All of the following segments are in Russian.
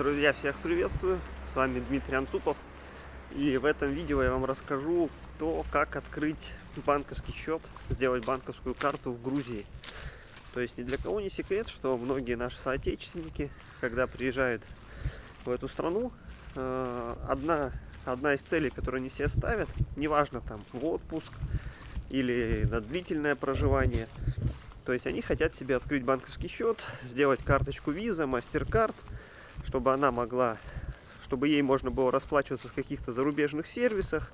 Друзья, всех приветствую! С вами Дмитрий Анцупов. И в этом видео я вам расскажу то, как открыть банковский счет, сделать банковскую карту в Грузии. То есть ни для кого не секрет, что многие наши соотечественники, когда приезжают в эту страну, э, одна, одна из целей, которую они себе ставят, неважно там в отпуск или на длительное проживание, то есть они хотят себе открыть банковский счет, сделать карточку Visa, MasterCard, чтобы она могла, чтобы ей можно было расплачиваться с каких-то зарубежных сервисах,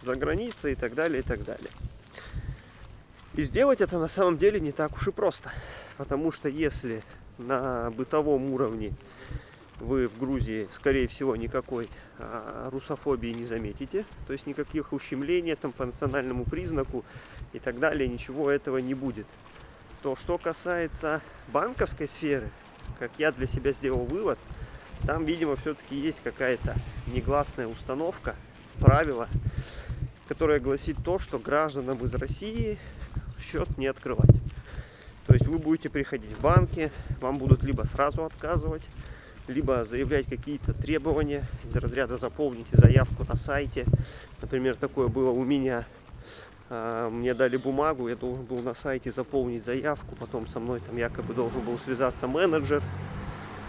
за границей и так далее, и так далее. И сделать это на самом деле не так уж и просто. Потому что если на бытовом уровне вы в Грузии, скорее всего, никакой а, русофобии не заметите, то есть никаких ущемлений там, по национальному признаку и так далее, ничего этого не будет. То, что касается банковской сферы, как я для себя сделал вывод – там, видимо, все-таки есть какая-то негласная установка, правило, которое гласит то, что гражданам из России счет не открывать. То есть вы будете приходить в банки, вам будут либо сразу отказывать, либо заявлять какие-то требования из разряда заполните заявку на сайте. Например, такое было у меня. А, мне дали бумагу, я должен был на сайте заполнить заявку, потом со мной там якобы должен был связаться менеджер,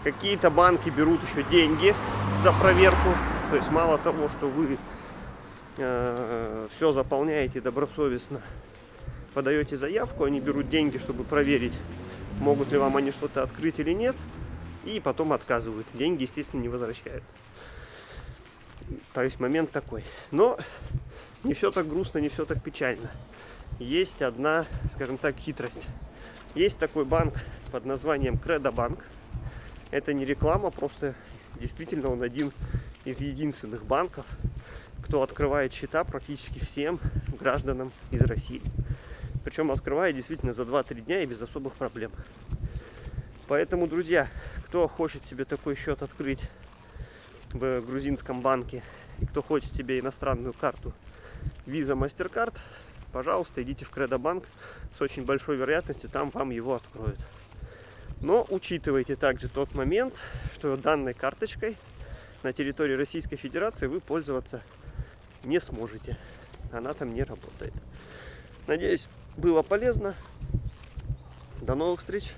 Какие-то банки берут еще деньги за проверку. То есть мало того, что вы э, все заполняете добросовестно, подаете заявку, они берут деньги, чтобы проверить, могут ли вам они что-то открыть или нет, и потом отказывают. Деньги, естественно, не возвращают. То есть момент такой. Но не все так грустно, не все так печально. Есть одна, скажем так, хитрость. Есть такой банк под названием Кредобанк. Банк это не реклама, просто действительно он один из единственных банков, кто открывает счета практически всем гражданам из России. Причем открывает действительно за 2-3 дня и без особых проблем. Поэтому, друзья, кто хочет себе такой счет открыть в грузинском банке и кто хочет себе иностранную карту Visa MasterCard, пожалуйста, идите в Кредобанк. С очень большой вероятностью там вам его откроют. Но учитывайте также тот момент, что данной карточкой на территории Российской Федерации вы пользоваться не сможете. Она там не работает. Надеюсь, было полезно. До новых встреч!